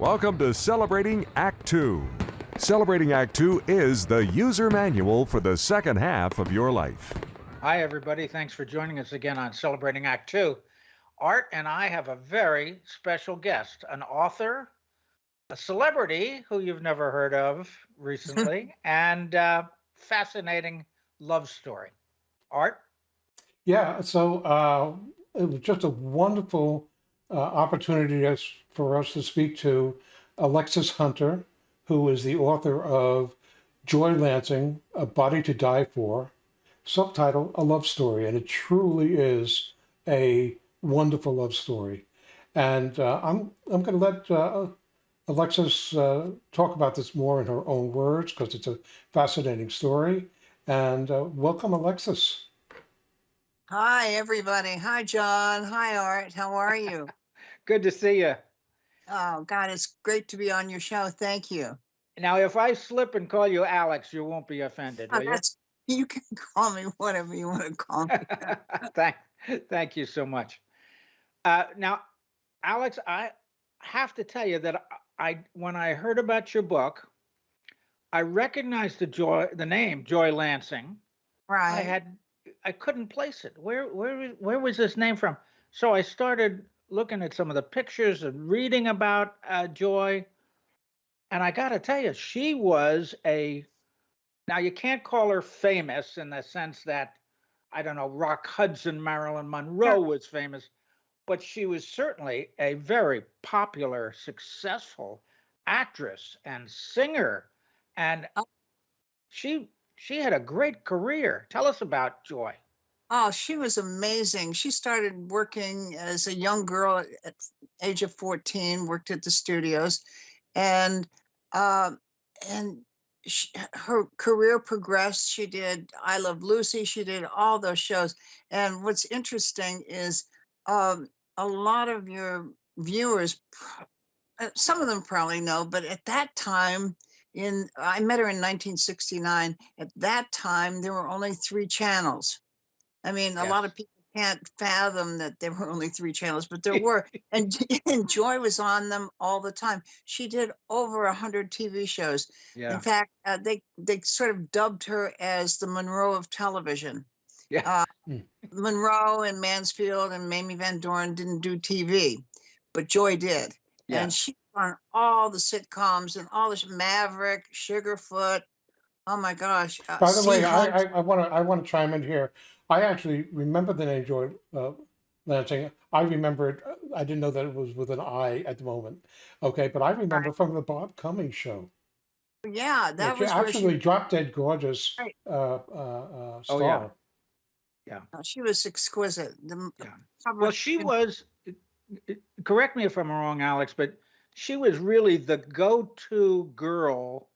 Welcome to Celebrating Act Two. Celebrating Act Two is the user manual for the second half of your life. Hi, everybody. Thanks for joining us again on Celebrating Act Two. Art and I have a very special guest, an author, a celebrity who you've never heard of recently, and uh, fascinating love story. Art? Yeah, so uh, it was just a wonderful uh, opportunity for us to speak to Alexis Hunter, who is the author of Joy Lansing, A Body to Die For, subtitle A Love Story. And it truly is a wonderful love story. And uh, I'm, I'm going to let uh, Alexis uh, talk about this more in her own words because it's a fascinating story. And uh, welcome, Alexis. Hi, everybody. Hi, John. Hi, Art. How are you? Good to see you. oh, God, it's great to be on your show. Thank you. Now, if I slip and call you Alex, you won't be offended, Oh, will you? you can call me whatever you want to call me. thank, thank you so much. Uh, now, Alex, I have to tell you that I, when I heard about your book, I recognized the joy, the name Joy Lansing. Right. I had, I couldn't place it. Where, where, where was this name from? So I started looking at some of the pictures and reading about uh, Joy, and I got to tell you, she was a. Now you can't call her famous in the sense that, I don't know, Rock Hudson, Marilyn Monroe was famous, but she was certainly a very popular, successful actress and singer, and Oh. she she had a great career. Tell us about Joy. Oh, she was amazing. She started working as a young girl at age of 14, worked at the studios, and um, and she, her career progressed. She did I Love Lucy. She did all those shows. And what's interesting is um, a lot of your viewers, uh, some of them probably know, but at that time, in I met her in 1969. At that time, there were only three channels. I mean, a lot of people can't fathom that there were only three channels, but there were, and, and Joy was on them all the time. She did over a hundred TV shows. Yeah. In fact, uh, they they sort of dubbed her as the Monroe of television. Yeah. Uh, Mm. Monroe and Mansfield and Mamie Van Doren didn't do TV, but Joy did, Yeah. and she on all the sitcoms and all this Maverick, Sugarfoot. Oh my gosh! Uh, By the way, I, I, I want to I want to chime in here. I actually remember the name Joy uh, Lansing. I remember it. uh, I didn't know that it was with an I at the moment. Okay, but I remember from the Bob Cummings show. yeah, that She was where she drop dead gorgeous Right. uh, uh, uh, Oh, yeah. star. Uh, She was exquisite. The, Yeah. Well, she was, correct me if I'm wrong, Alex, but she was really the go-to girl.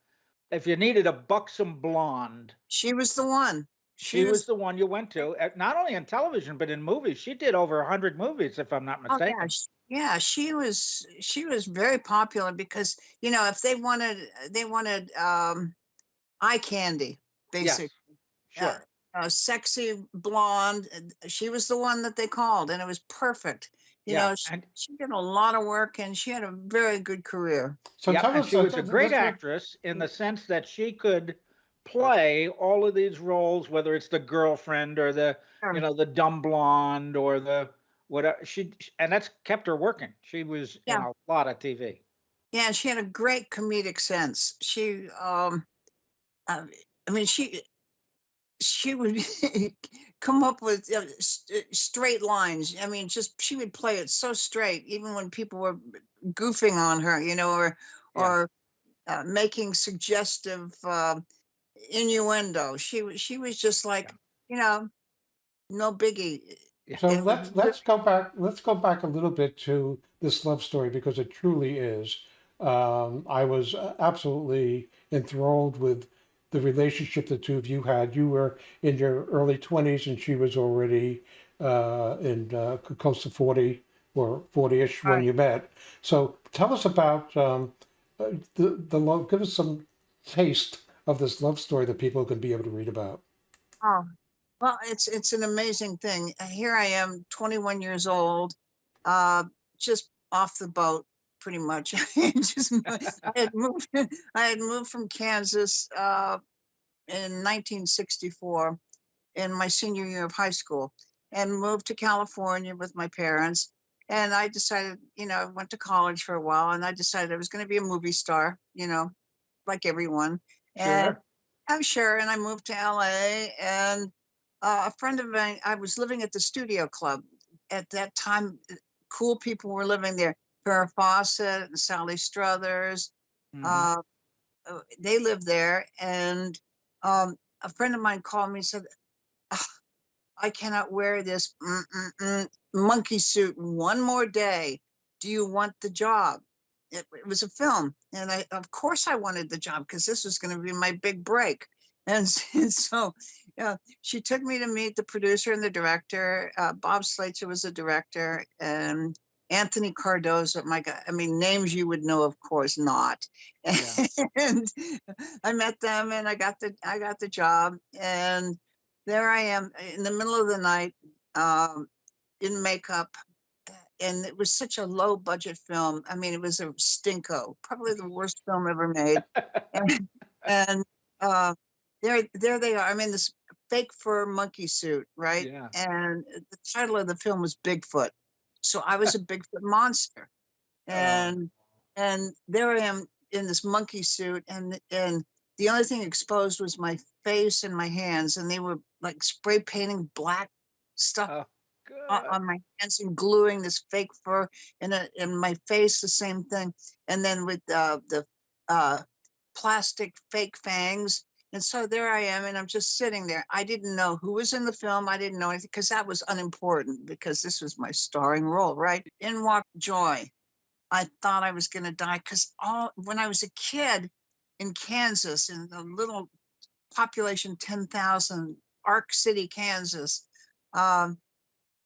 If you needed a buxom blonde, She was the one. She was the one you went to, uh, not only in television, but in movies. She did over 100 movies, if I'm not Oh yeah, mistaken. sh- yeah. She was. She was very popular because you know if they wanted, they wanted um, eye candy, Yes, basically. sure. A sexy blonde. She was the one that they called, and it was perfect. You Yeah, know, she, and- she did a lot of work, and she had a very good career. So Yep, tell us. she uh, was a great actress in the sense that she could play all of these roles, whether it's the girlfriend or the, Sure. you know, the dumb blonde or the whatever. She and that's kept her working. She was Yeah. in a lot of TV. Yeah, she had a great comedic sense. She, um, uh, I mean, she she would come up with uh, s- uh, straight lines. I mean, just she would play it so straight, even when people were goofing on her, you know, or Yeah. or uh, making suggestive uh, innuendo. She was she was just like, you know, no biggie. So It let's re- let's go back. Let's go back a little bit to this love story because it truly is. Um, I was uh, absolutely enthralled with the relationship the two of you had. You were in your early twenties, and she was already uh, in uh, close to forty or forty-ish when Right. you met. So tell us about um, uh, the the love. Give us some taste of this love story that people can be able to read about. Oh, well, it's it's an amazing thing. Uh, Here I am, 21 years old, uh, just off the boat pretty much. I just I had moved. I had moved from Kansas uh, in 1964 in my senior year of high school, and moved to California with my parents. And I decided, you know, I went to college for a while, and I decided I was going to be a movie star, you know, like everyone. And Sure. I'm sure. And I moved to LA, and uh, a friend of mine, I was living at the Studio Club at that time. uh, Cool people were living there. Farrah Fawcett and Sally Struthers. Mhm. Uh, uh, they lived there, and um, a friend of mine called me and said, "Ah, "I cannot wear this mm-mm-mm monkey suit one more day. Do you want the job?" It, it was a film, and I, of course, I wanted the job because this was going to be my big break. And, and so, yeah, she took me to meet the producer and the director. Uh, Bob Slatzer was the director, and Anthony Cardoza. My God, I mean, names you would know, of course not. Yeah. and I met them, and I got the I got the job, and there I am in the middle of the night, um, in makeup, and it was such a low budget film. I mean, it was a stinko, probably the worst film ever made. and and uh, there there they are. I'm in this fake fur monkey suit, right? Yeah. And the title of the film was Bigfoot. So I was a Bigfoot monster. And and there I am in this monkey suit and and the only thing exposed was my face and my hands and they were like spray painting black stuff On, good. on my hands and gluing this fake fur and uh, and my face the same thing. And then with uh, the uh, plastic fake fangs. And so there I am and I'm just sitting there. I didn't know who was in the film. I didn't know anything because that was unimportant because this was my starring role right? In walked Joy. I thought I was going to die because all when I was a kid in Kansas in the little population 10,000 Ark City Kansas um,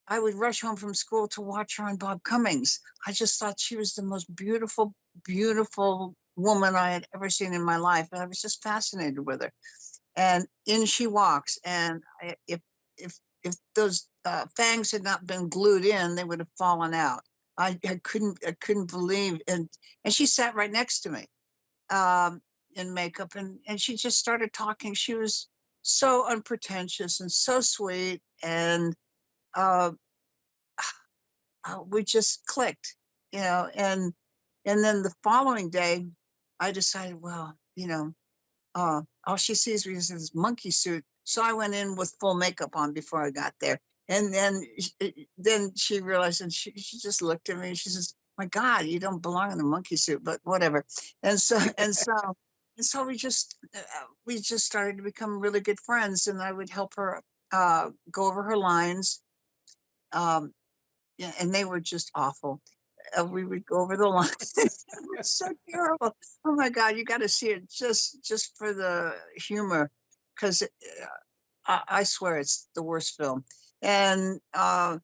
I would rush home from school to watch her on Bob Cummings. I just thought she was the most beautiful, beautiful woman I had ever seen in my life. And I was just fascinated with her. And in she walks. And I, if if if those uh, fangs had not been glued in, they would have fallen out. I, I couldn't I couldn't believe and and she sat right next to me um, in makeup and and she just started talking. She was so unpretentious and so sweet and uh, uh, we just clicked, you know, and and then the following day, I decided, well, you know, uh, all she sees is this monkey suit. So I went in with full makeup on before I got there, and then uh, then she realized, and she she just looked at me, and she says, "My God, you don't belong in a monkey suit," but whatever. And so and so and so we just uh, we just started to become really good friends, and I would help her uh, go over her lines. Um, yeah, and they were just awful. Uh, we would go over the line. it was so terrible. Oh my God, you got to see it just just for the humor, because I, I swear it's the worst film. And uh,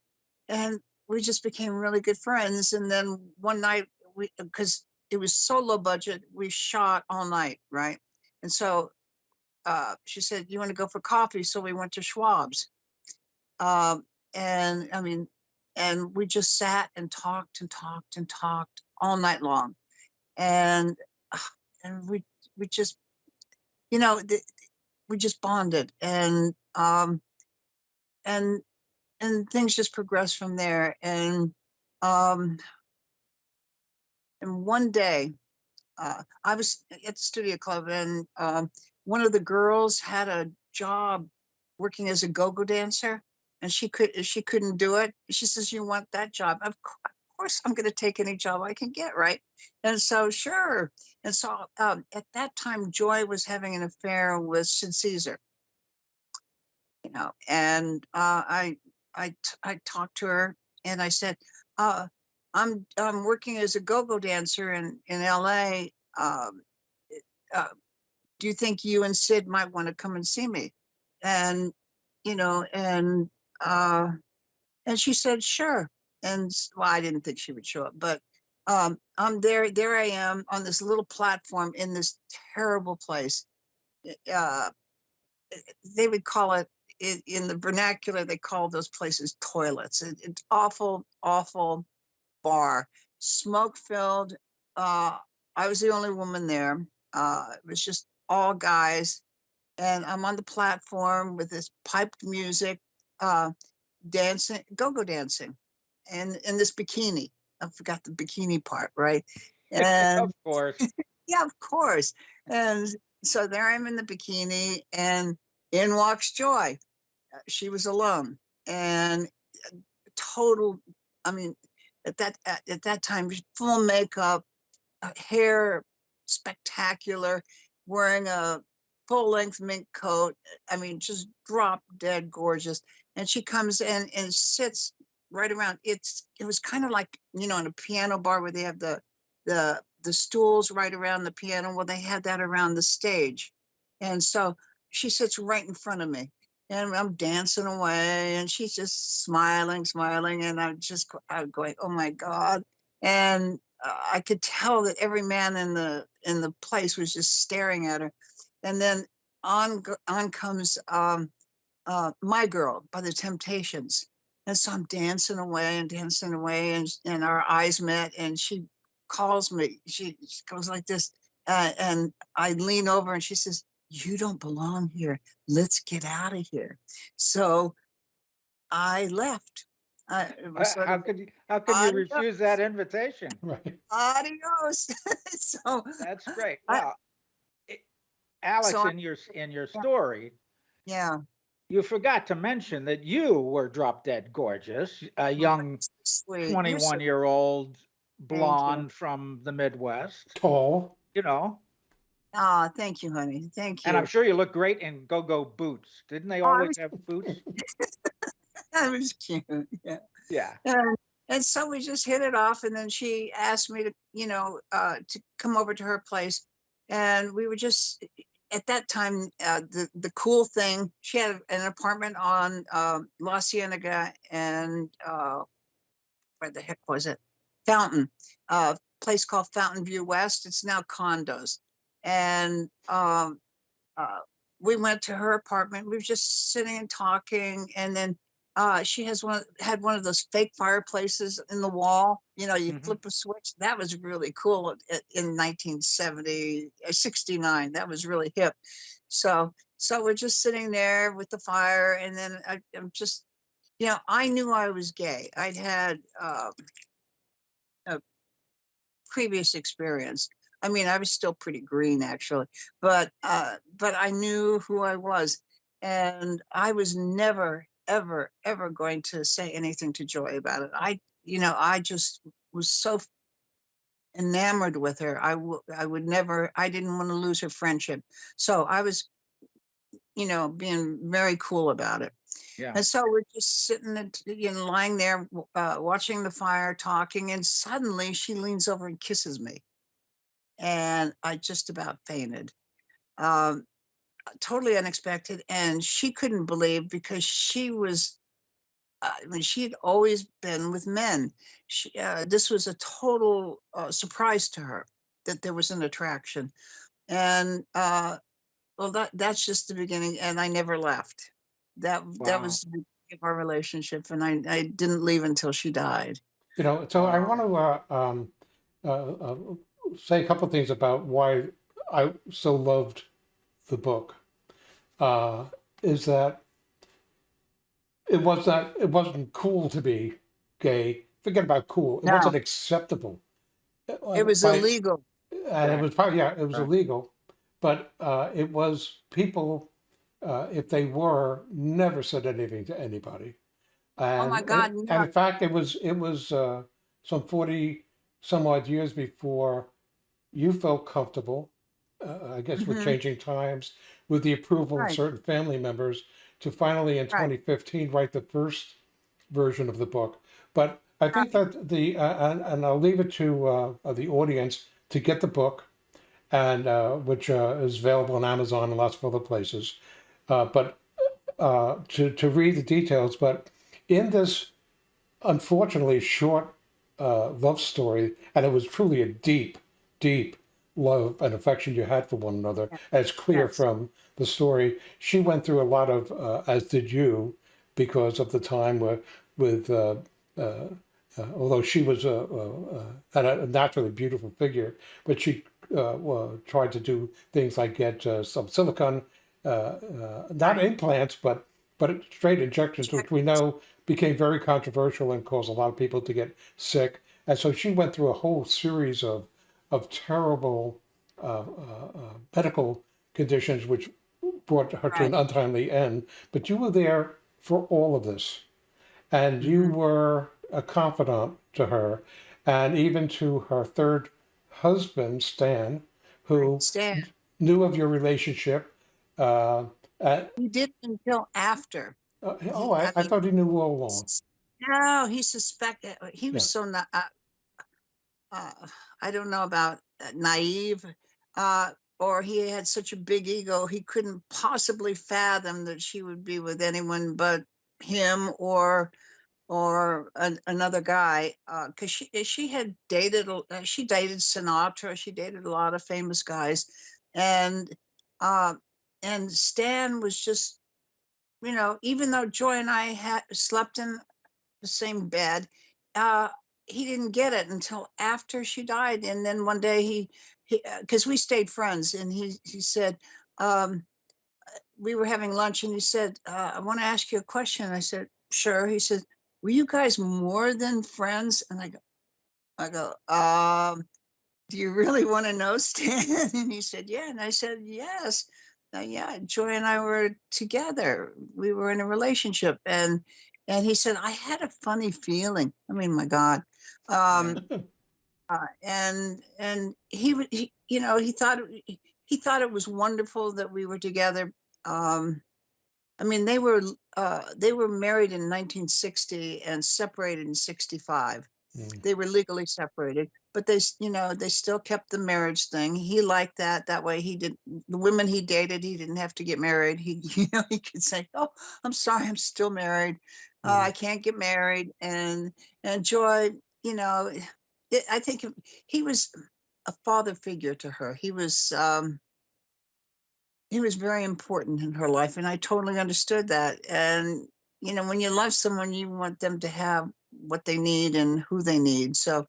and we just became really good friends. And then one night, we because it was so low budget, we shot all night, right? And so uh, she said, "You want to go for coffee?" So we went to Schwab's. Um, and I mean, and we just sat and talked and talked and talked all night long. And ah, and we we just you know th- we just bonded and um and and things just progressed from there. And um and one day uh i was at the studio club and um one of the girls had a job working as a go-go dancer and she could she couldn't do it she says you want that job? Of, course i'm going to take any job i can get right? And so sure. And so um, at that time joy was having an affair with sid caesar. You know and uh, I talked to her and i said uh, i'm i'm working as a go-go dancer in in la um, uh, do you think you and sid might want to come and see me? And you know and uh and she said sure and well i didn't think she would show up but um i'm there there i am on this little platform in this terrible place uh they would call it in, in the vernacular they call those places toilets it, it's awful awful bar smoke filled uh, I was the only woman there. Uh, it was just all guys. And I'm on the platform with this piped music, uh, dancing, go-go dancing, and in this bikini. I forgot the bikini part, right? And of course. yeah, of course. And so there I'm in the bikini, and in walks Joy. Uh, She was alone, and uh, total. I mean, at that at, at that time, full makeup, uh, hair spectacular, wearing a full length mink coat. I mean, just drop dead gorgeous. And she comes in and sits right around. It's it was kind of like you know in a piano bar where they have the the the stools right around the piano. Well, they had that around the stage, and so she sits right in front of me, and I'm dancing away, and she's just smiling, smiling, and I'm just I'm going, oh my god, and uh, I could tell that every man in the in the place was just staring at her, and then on on comes um, uh, my girl by the Temptations. And so I'm dancing away and dancing away, and and our eyes met, and she calls me. She, she goes like this, uh, and I lean over, and she says, "You don't belong here. Let's get out of here." So I left. I, it was Uh, sort How of, could you, how could you refuse that invitation? Right. adios. so That's great. I- Well, it- Alex, I- in your, in your story, yeah, you forgot to mention that you were drop dead gorgeous, a young sweet. 21 year old you. blonde from the Midwest, Tall. you know, Ah, thank you, honey. Thank you. and I'm sure you look great in go go boots. Didn't they Oh, always was- have boots? that was cute. Yeah. Yeah. And, and so we just hit it off. And then she asked me to, you know, uh, to come over to her place. And we were just, at that time, uh, the, the cool thing, she had an apartment on uh, La Cienega and uh, where the heck was it? Fountain, a place called Fountain View West. It's now condos. And um, uh, we went to her apartment. We were just sitting and talking. And then uh, she has one had one of those fake fireplaces in the wall. You know, you Mhm. flip a switch. That was really cool in 1970, uh, 69. That was really hip. So, so we're just sitting there with the fire, and then I, I'm just, you know, I knew I was gay. I'd had uh, a previous experience. I mean, I was still pretty green actually, but uh, but I knew who I was, and I was never, ever, ever going to say anything to Joy about it. I, you know, I just was so enamored with her. I would, I would never. I didn't want to lose her friendship, so I was, you know, being very cool about it. Yeah. And so we're just sitting and you know, lying there, uh, watching the fire, talking, and suddenly she leans over and kisses me, and I just about fainted. Um, totally unexpected, and she couldn't believe because she was. uh, I mean, she had always been with men. She, uh, this was a total uh, surprise to her that there was an attraction, and uh, well, that that's just the beginning, and I never left. That that was the beginning of our relationship, and I I didn't leave until she died. You know, so I want to uh, um, uh, uh, say a couple things about why I so loved the book. Uh, is that it was not it wasn't cool to be gay. Forget about cool. It No. wasn't acceptable. It was by- illegal. and it was probably yeah, it was Correct. illegal, but uh, it was people, uh, if they were, never said anything to anybody. And, my God, And, no. in fact, it was it was uh, some forty some odd years before you felt comfortable. Uh, I guess with Mhm. changing times, with the approval Right. of certain family members, to finally in Right. 2015 write the first version of the book. But I think that the uh, and, and I'll leave it to uh, the audience to get the book, and uh, which uh, is available on Amazon and lots of other places. Uh, but uh, to to read the details. But in this, unfortunately, short uh, love story, and it was truly a deep, deep love and affection you had for one another. as clear Yes. from the story. She went through a lot of, uh, as did you, because of the time where, with uh, uh, uh, although she was a, a, a, naturally beautiful figure, but she uh, well, tried to do things like get uh, some silicone, uh, uh, not implants, but but straight injections, which we know became very controversial and caused a lot of people to get sick. And so she went through a whole series of of terrible uh, uh, uh, medical conditions, which brought her to an untimely end. But you were there for all of this, and you Mhm. were a confidant to her, and even to her third husband, Stan, who Stan, knew of your relationship. Uh, at, he didn't until after. uh, oh, I, I I thought he knew all along. no, he suspected. He was Yeah. so not. uh, uh, I don't know about uh, naive, uh, or he had such a big ego he couldn't possibly fathom that she would be with anyone but him or or an, another guy because she eh, she had dated uh, she dated Sinatra she dated a lot of famous guys and uh, and Stan was just you know even though Joy and I had slept in the same bed uh, he didn't get it until after she died and then one day he because we stayed friends and he he said um, we were having lunch and he said, uh, I want to ask you a question. I said, sure. He said, were you guys more than friends? And I go, I go, um, do you really want to know, Stan? And he said, yeah. And I said, yes. Uh, yeah, Joy and I were together. We were in a relationship. And and he said, I had a funny feeling. I mean, my God. Um, uh, and and he, he you know he thought he thought it was wonderful that we were together. Um i mean they were uh they were married in 1960 and separated in 65 Mm. they were legally separated but they you know they still kept the marriage thing. He liked that that way he did the women he dated he didn't have to get married. He you know he could say oh i'm sorry i'm still married. Uh, Mm. i can't get married. And and joy you know it, i think he was a father figure to her. He was um he was very important in her life and i totally understood that. And you know when you love someone you want them to have what they need and who they need. So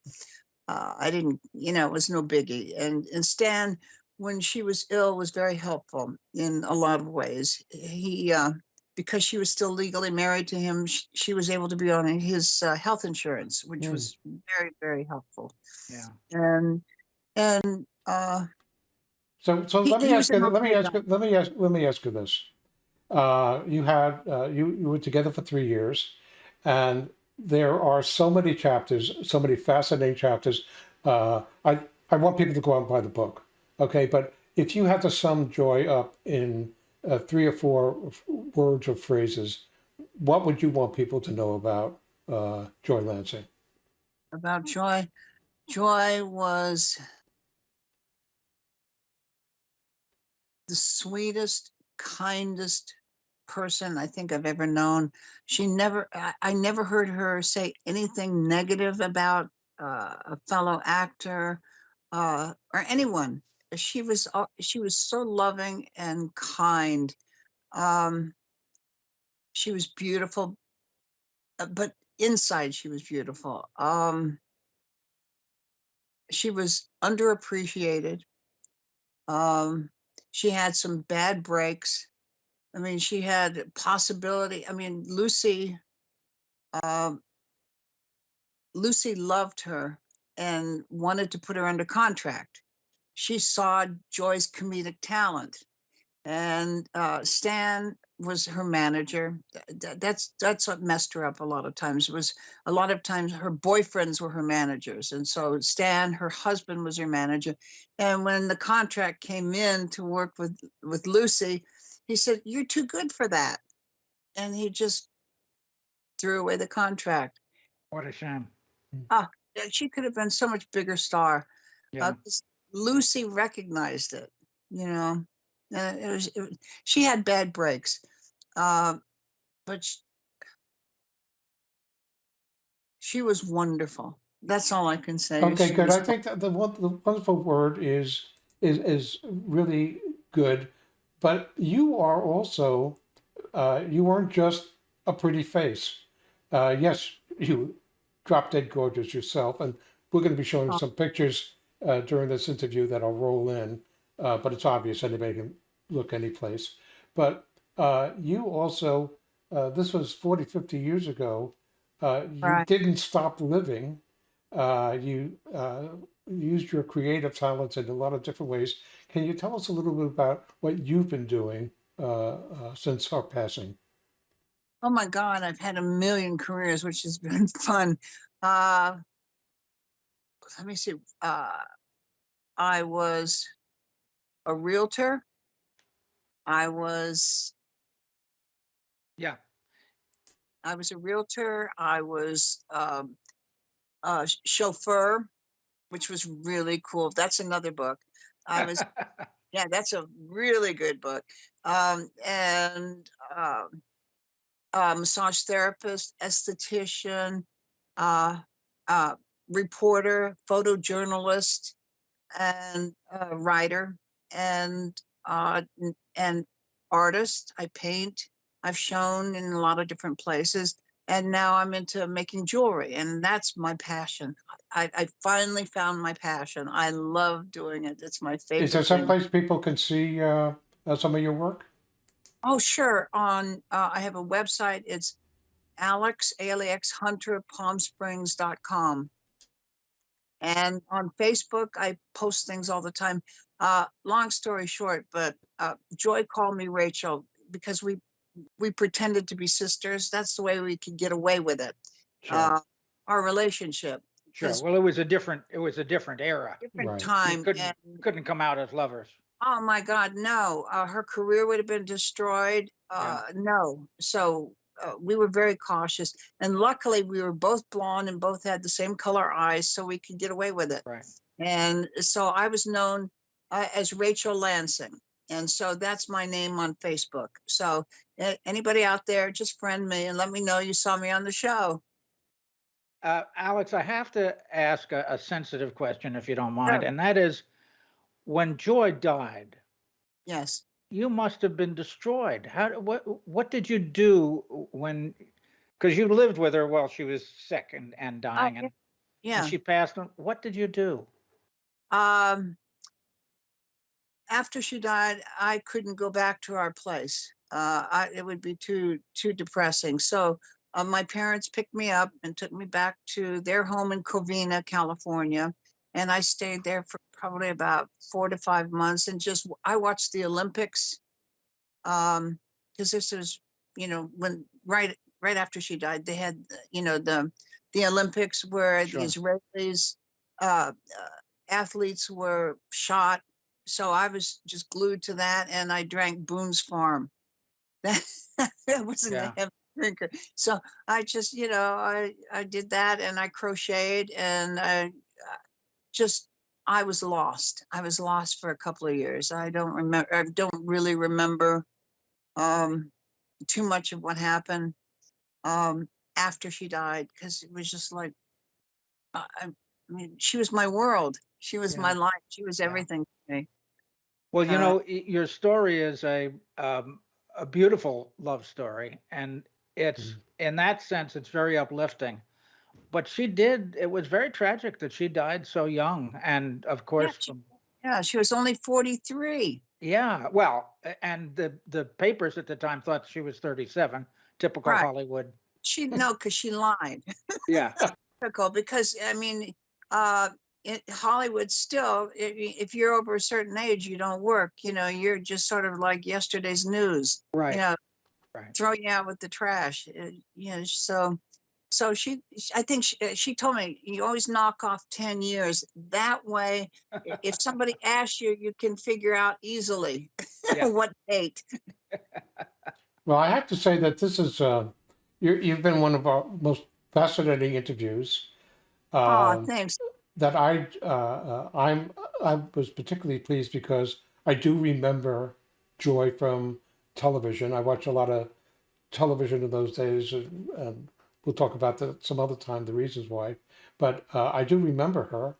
uh, i didn't you know it was no biggie. And and stan when she was ill was very helpful in a lot of ways. He uh, because she was still legally married to him sh- she was able to be on his uh, health insurance which Mm. was very very helpful Yeah. and and uh So, so he, let me ask you. Let me ask. you- Let me ask. Let me ask you this. Uh, you had uh, you you were together for three years, and there are so many chapters, so many fascinating chapters. Uh, I I want people to go out and buy the book. Okay, but if you had to sum joy up in uh, three or four words or phrases, what would you want people to know about uh, Joy Lansing? about joy joy was the sweetest, kindest person I think I've ever known. She never, I, I never heard her say anything negative about uh, a fellow actor uh, or anyone. She was, she was so loving and kind. Um, she was beautiful, uh, but inside she was beautiful. Um, she was underappreciated. Um, she had some bad breaks. I mean, she had possibility. I mean, Lucy, um, Lucy loved her and wanted to put her under contract. She saw Joy's comedic talent, and uh, Stan was her manager. Th- th- That's that's what messed her up a lot of times. It Was a lot of times her boyfriends were her managers, and so Stan, her husband, was her manager. And when the contract came in to work with with Lucy, he said, "You're too good for that," and he just threw away the contract. What a shame. Ah, She could have been so much bigger star. Yeah. Uh, Lucy recognized it, you know. Uh, it was, it she had bad breaks, uh, but she, she was wonderful. That's all I can say. Okay, She good. I think that the, one, the wonderful word is is is really good, but you are also uh, you weren't just a pretty face. Uh, yes, you drop dead gorgeous yourself. And we're going to be showing some pictures uh, during this interview that I'll roll in, uh, but it's obvious anybody can look any place. But uh, you also, uh, this was 40, 50 years ago, uh, you Right. didn't stop living. Uh, you uh, used your creative talents in a lot of different ways. Can you tell us a little bit about what you've been doing uh, uh, since her passing? Oh my God, I've had a million careers, which has been fun. Let me see. Uh, I was a realtor. I was Yeah. I was a realtor. I was um, a chauffeur, which was really cool. That's another book. I was yeah, that's a really good book. Um, and um, uh, massage therapist, esthetician, uh, uh, reporter, photojournalist, and uh, writer, and uh, and artist. I paint. I've shown in a lot of different places, and now I'm into making jewelry, and that's my passion. I, I finally found my passion. I love doing it. It's my favorite. Is there thing. some place people can see uh, uh, some of your work? Oh, sure. On uh, I have a website. It's Alex A-L-E-X Hunter PalmSprings.com. And on Facebook, I post things all the time. Uh, long story short, but uh, Joy called me Rachel because we we pretended to be sisters. That's the way we could get away with it. Sure. Uh, our relationship, Sure. Well, it was a different, it was a different era. different Right. You time. couldn't- and Couldn't come out as lovers. Oh my God, no. Uh, her career would have been destroyed. Uh, No. So uh, we were very cautious. And luckily, we were both blonde and both had the same color eyes, so we could get away with it. Right. And so I was known uh, as Rachel Lansing. And so that's my name on Facebook. So a- anybody out there, just friend me and let me know you saw me on the show. Uh, Alex, I have to ask a, a sensitive question if you don't mind, Sure. and that is when Joy died, Yes. You must have been destroyed. How, what, what did you do when, because you lived with her while she was sick and, and dying yeah. and, Yeah. and she passed on. What did you do? Um, after she died, I couldn't go back to our place. Uh, I, it would be too too depressing. So uh, my parents picked me up and took me back to their home in Covina, California, and I stayed there for probably about four to five months. And just I watched the Olympics, um, because this was, you know, when right right after she died, they had uh, you know the the Olympics where Sure. the Israelis uh, uh, athletes were shot. So I was just glued to that and I drank Boone's Farm. That I wasn't Yeah. a heavy drinker. So I just, you know, I, I did that and I crocheted and I just, I was lost. I was lost for a couple of years. I don't remember, I don't really remember um, too much of what happened um, after she died because it was just like, I, I mean, she was my world. She was my life. She was Yeah. everything to me. Well, you Uh, know, your story is a um, a beautiful love story, and it's in that sense, it's very uplifting. But she did; it was very tragic that she died so young, and of course, she- Yeah, she was only 43. yeah. Well, and the the papers at the time thought she was thirty-seven. Typical Right. Hollywood. She no, because she lied. Yeah, Typical, because I mean, uh, it, Hollywood still, i- i- if you're over a certain age, you don't work. You know, you're just sort of like yesterday's news. right. You know, Right. throw you out with the trash. uh, You know, so. So she, I think she, uh, she told me you always knock off 10 years. That way, if somebody asks you, you can figure out easily Yeah. what date. Well, I have to say that this is, uh, you, you've been one of our most fascinating interviews. Oh, um, thanks. that I, uh, uh, I'm, I was particularly pleased because I do remember Joy from television. I watched a lot of television in those days, and, and we'll talk about that some other time, the reasons why. But uh, I do remember her,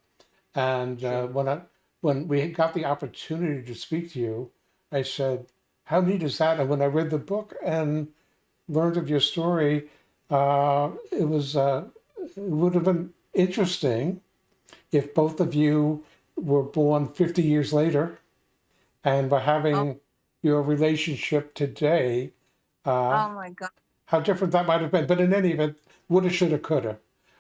and uh, Sure. when I when we got the opportunity to speak to you, I said, "How neat is that?" And when I read the book and learned of your story, uh, it was uh, it would have been interesting if both of you were born 50 years later and by having Oh. your relationship today, uh, Oh my God. How different that might have been. But in any event, woulda, shoulda, coulda.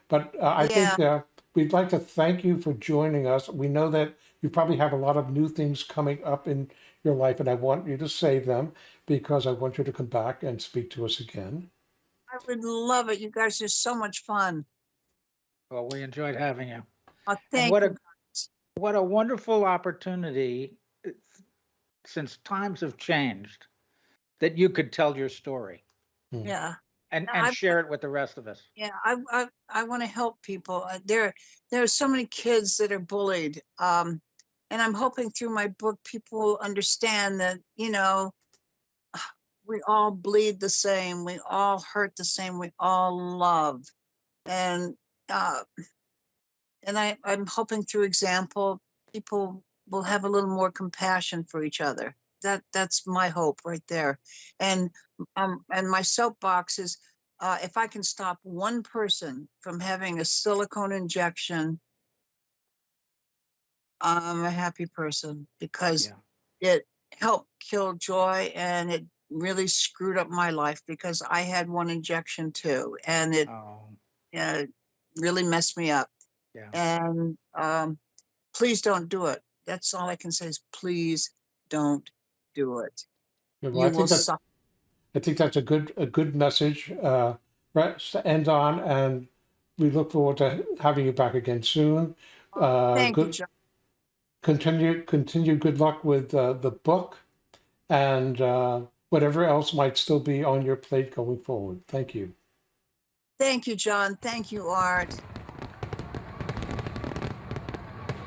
But uh, I think uh, we'd like to thank you for joining us. We know that you probably have a lot of new things coming up in your life, and I want you to save them because I want you to come back and speak to us again. I would love it. You guys are so much fun. Well, we enjoyed having you. Oh, And thank what you. a what a wonderful opportunity uh, since times have changed that you could tell your story Yeah. and No, and I've- share it with the rest of us. Yeah, I I, I want to help people. Uh, There there are so many kids that are bullied, um, and I'm hoping through my book people understand that you know we all bleed the same, we all hurt the same, we all love, and uh, and I I'm hoping through example people will have a little more compassion for each other. That that's my hope right there, and um and my soapbox is uh, if I can stop one person from having a silicone injection, I'm a happy person because Yeah. it helped kill joy and it really screwed up my life because I had one injection too and it Oh, uh, really messed me up. yeah. And um, please don't do it. That's all I can say is please don't do it. Yeah, well, I think that's. I think that's a good a good message uh, right, to end on, and we look forward to having you back again soon. Uh, Thank you, John. continue continue good luck with uh, the book and uh, whatever else might still be on your plate going forward. Thank you. Thank you, John. Thank you, Art.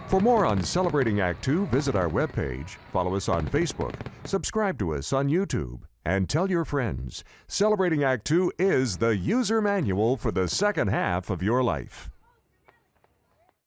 For more on Celebrating Act Two, visit our webpage, follow us on Facebook, subscribe to us on YouTube, and tell your friends. Celebrating Act Two is the user manual for the second half of your life.